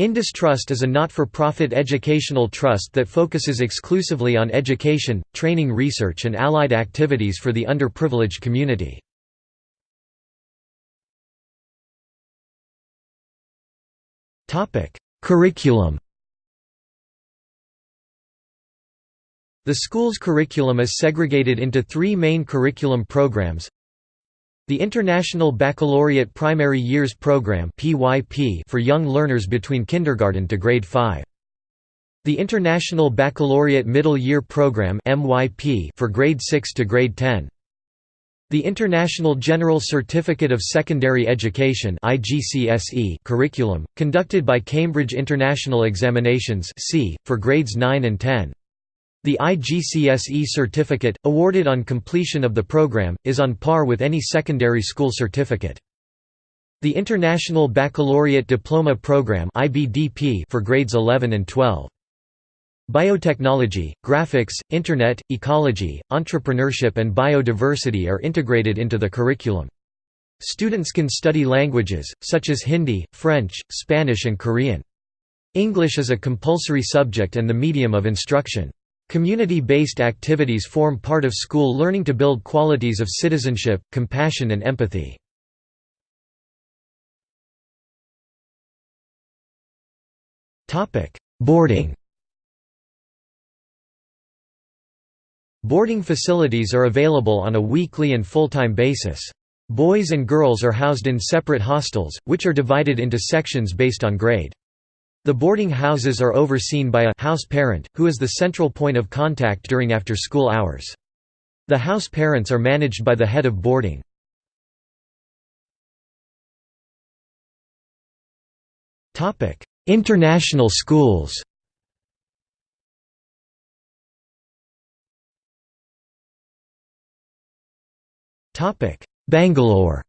Indus Trust is a not-for-profit educational trust that focuses exclusively on education, training research and allied activities for the underprivileged community. Curriculum The school's curriculum is segregated into three main curriculum programs the International Baccalaureate Primary Years Program for young learners between kindergarten to grade 5. The International Baccalaureate Middle Year Program for grade 6 to grade 10. The International General Certificate of Secondary Education curriculum, conducted by Cambridge International Examinations for grades 9 and 10. The IGCSE certificate, awarded on completion of the program, is on par with any secondary school certificate. The International Baccalaureate Diploma Program for grades 11 and 12. Biotechnology, graphics, Internet, ecology, entrepreneurship and biodiversity are integrated into the curriculum. Students can study languages, such as Hindi, French, Spanish and Korean. English is a compulsory subject and the medium of instruction. Community-based activities form part of school learning to build qualities of citizenship, compassion and empathy. Boarding Boarding facilities are available on a weekly and full-time basis. Boys and girls are housed in separate hostels, which are divided into sections based on grade. The boarding houses are overseen by a house parent, who is the central point of contact during after-school hours. The house parents are managed by the head of boarding. International schools Bangalore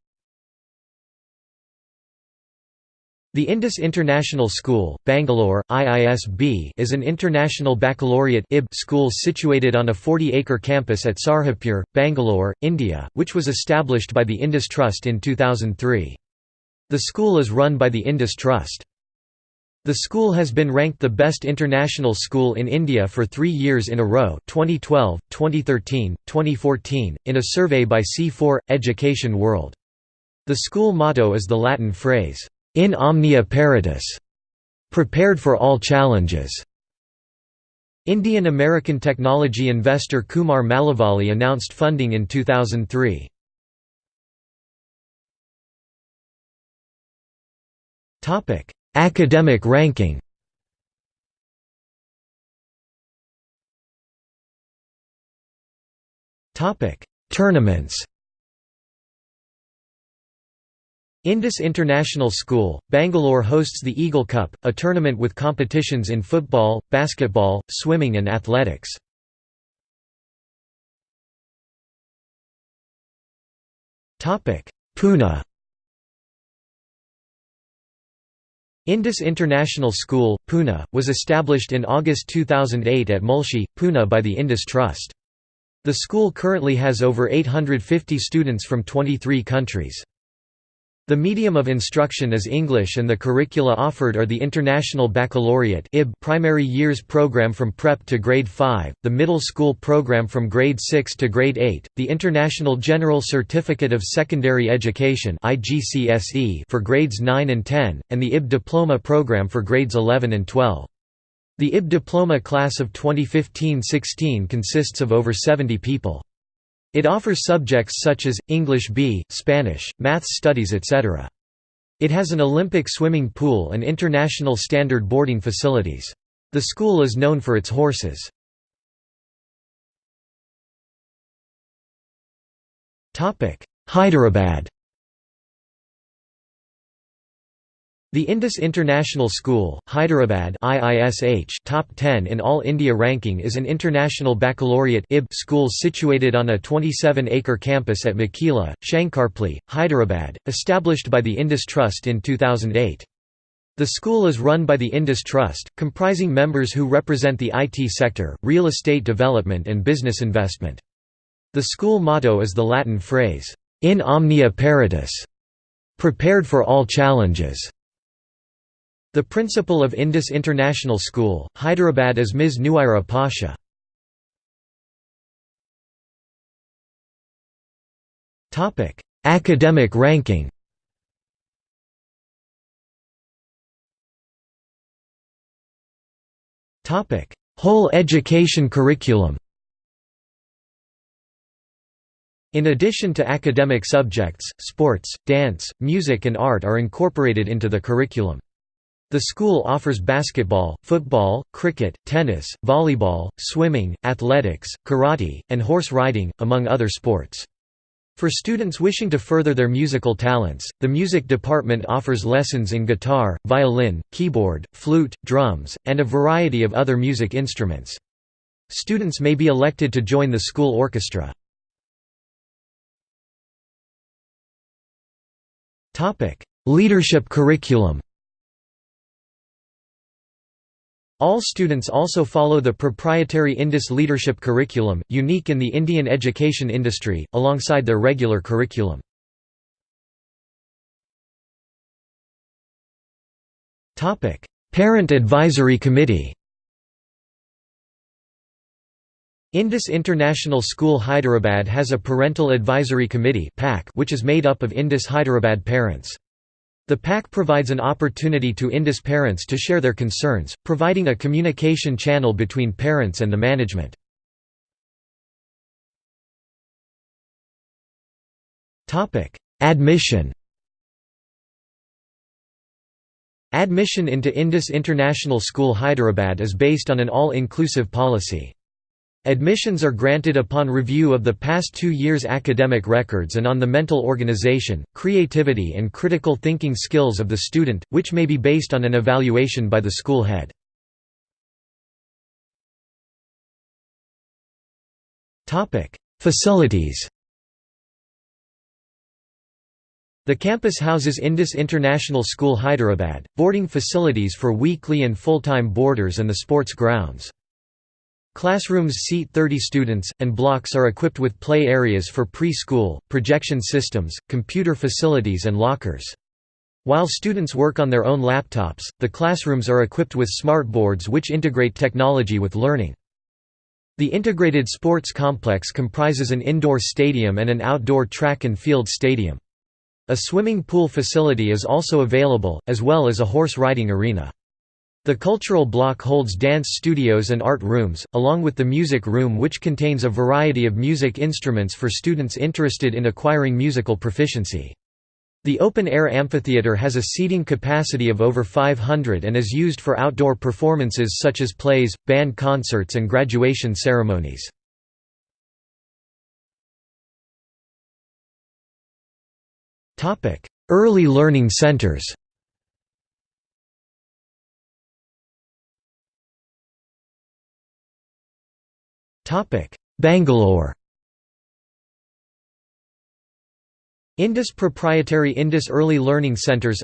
The Indus International School, Bangalore, IISB is an international baccalaureate school situated on a 40-acre campus at Sarjapur, Bangalore, India, which was established by the Indus Trust in 2003. The school is run by the Indus Trust. The school has been ranked the best international school in India for three years in a row 2012, 2013, 2014, in a survey by C4, Education World. The school motto is the Latin phrase, in omnia paratus, prepared for all challenges. Indian-American technology investor Kumar Malavalli announced funding in 2003. Topic: Academic ranking Topic: Tournaments Indus International School, Bangalore hosts the Eagle Cup, a tournament with competitions in football, basketball, swimming and athletics. Pune Indus International School, Pune, was established in August 2008 at Mulshi, Pune by the Indus Trust. The school currently has over 850 students from 23 countries. The medium of instruction is English and the curricula offered are the International Baccalaureate primary years program from prep to grade 5, the middle school program from grade 6 to grade 8, the International General Certificate of Secondary Education for grades 9 and 10, and the IB Diploma program for grades 11 and 12. The IB Diploma class of 2015–16 consists of over 70 people. It offers subjects such as, English B, Spanish, Maths studies etc. It has an Olympic swimming pool and international standard boarding facilities. The school is known for its horses. Hyderabad The Indus International School, Hyderabad IISH top 10 in All India ranking is an international baccalaureate IB school situated on a 27-acre campus at Mokila, Shankarpally, Hyderabad, established by the Indus Trust in 2008. The school is run by the Indus Trust, comprising members who represent the IT sector, real estate development and business investment. The school motto is the Latin phrase, in omnia paratus, prepared for all challenges. The principal of Indus International School, Hyderabad is Ms. Nuaira Pasha. Academic ranking Whole education curriculum In addition to academic subjects, sports, dance, music and art are incorporated into the curriculum. The school offers basketball, football, cricket, tennis, volleyball, swimming, athletics, karate, and horse riding, among other sports. For students wishing to further their musical talents, the music department offers lessons in guitar, violin, keyboard, flute, drums, and a variety of other music instruments. Students may be elected to join the school orchestra. Leadership curriculum All students also follow the proprietary Indus Leadership Curriculum, unique in the Indian education industry, alongside their regular curriculum. Parent Advisory Committee Indus International School Hyderabad has a Parental Advisory Committee which is made up of Indus Hyderabad parents. The PAC provides an opportunity to Indus parents to share their concerns, providing a communication channel between parents and the management. Admission Admission into Indus International School Hyderabad is based on an all-inclusive policy. Admissions are granted upon review of the past two years' academic records and on the mental organization, creativity and critical thinking skills of the student, which may be based on an evaluation by the school head. Facilities The campus houses Indus International School Hyderabad, boarding facilities for weekly and full-time boarders and the sports grounds. Classrooms seat 30 students, and blocks are equipped with play areas for preschool, projection systems, computer facilities and lockers. While students work on their own laptops, the classrooms are equipped with smart boards which integrate technology with learning. The integrated sports complex comprises an indoor stadium and an outdoor track and field stadium. A swimming pool facility is also available, as well as a horse riding arena. The cultural block holds dance studios and art rooms, along with the music room which contains a variety of music instruments for students interested in acquiring musical proficiency. The open-air amphitheater has a seating capacity of over 500 and is used for outdoor performances such as plays, band concerts and graduation ceremonies. Early learning centers Bangalore Indus Proprietary Indus Early Learning Centres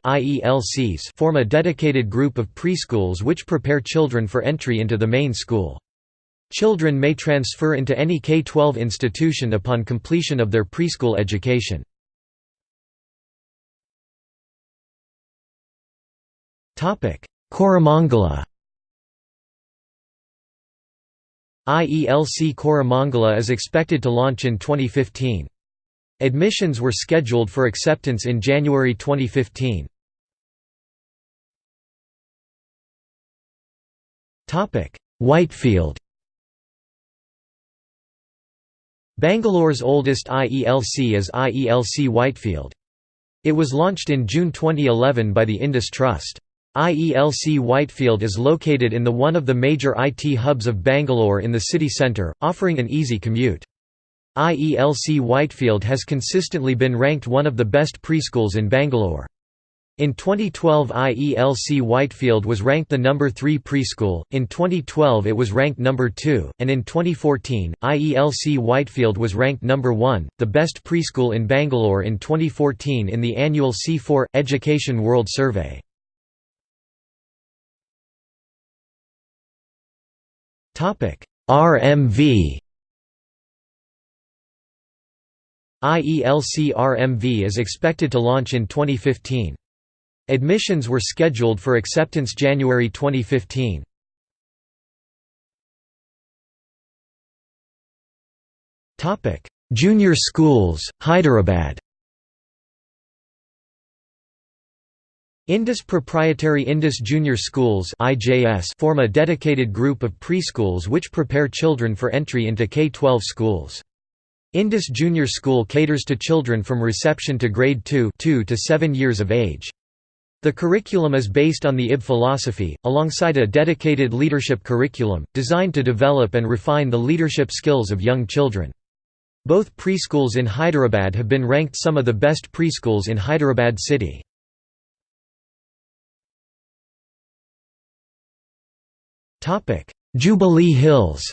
form a dedicated group of preschools which prepare children for entry into the main school. Children may transfer into any K-12 institution upon completion of their preschool education. Koramangala IELC Koramangala is expected to launch in 2015. Admissions were scheduled for acceptance in January 2015. Whitefield Bangalore's oldest IELC is IELC Whitefield. It was launched in June 2011 by the Indus Trust. IELC Whitefield is located in the one of the major IT hubs of Bangalore in the city centre, offering an easy commute. IELC Whitefield has consistently been ranked one of the best preschools in Bangalore. In 2012 IELC Whitefield was ranked the number 3 preschool, in 2012 it was ranked number 2, and in 2014, IELC Whitefield was ranked number 1, the best preschool in Bangalore in 2014 in the annual C4, Education World Survey. RMV IELC RMV is expected to launch in 2015. Admissions were scheduled for acceptance January 2015. Junior schools, Hyderabad Indus Proprietary Indus Junior Schools form a dedicated group of preschools which prepare children for entry into K-12 schools. Indus Junior School caters to children from reception to grade 2 2 to 7 years of age. The curriculum is based on the IB philosophy, alongside a dedicated leadership curriculum, designed to develop and refine the leadership skills of young children. Both preschools in Hyderabad have been ranked some of the best preschools in Hyderabad city. Jubilee Hills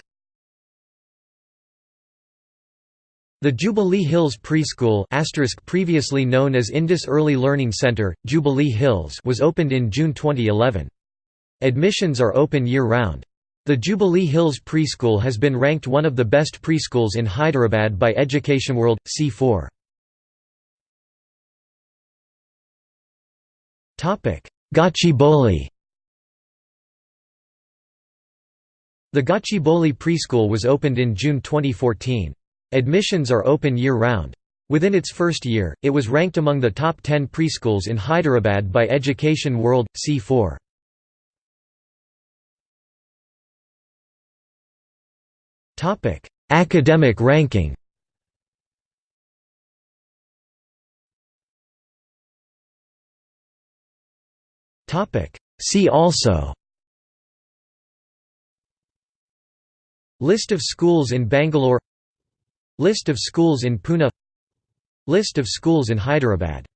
The Jubilee Hills Preschool previously known as Indus Early Learning Center, Jubilee Hills was opened in June 2011. Admissions are open year-round. The Jubilee Hills Preschool has been ranked one of the best preschools in Hyderabad by Education World, C4. Gachibowli The Gachibowli Preschool was opened in June 2014. Admissions are open year-round. Within its first year, it was ranked among the top 10 preschools in Hyderabad by Education World, C4. Academic ranking See also List of schools in Bangalore. List of schools in Pune. List of schools in Hyderabad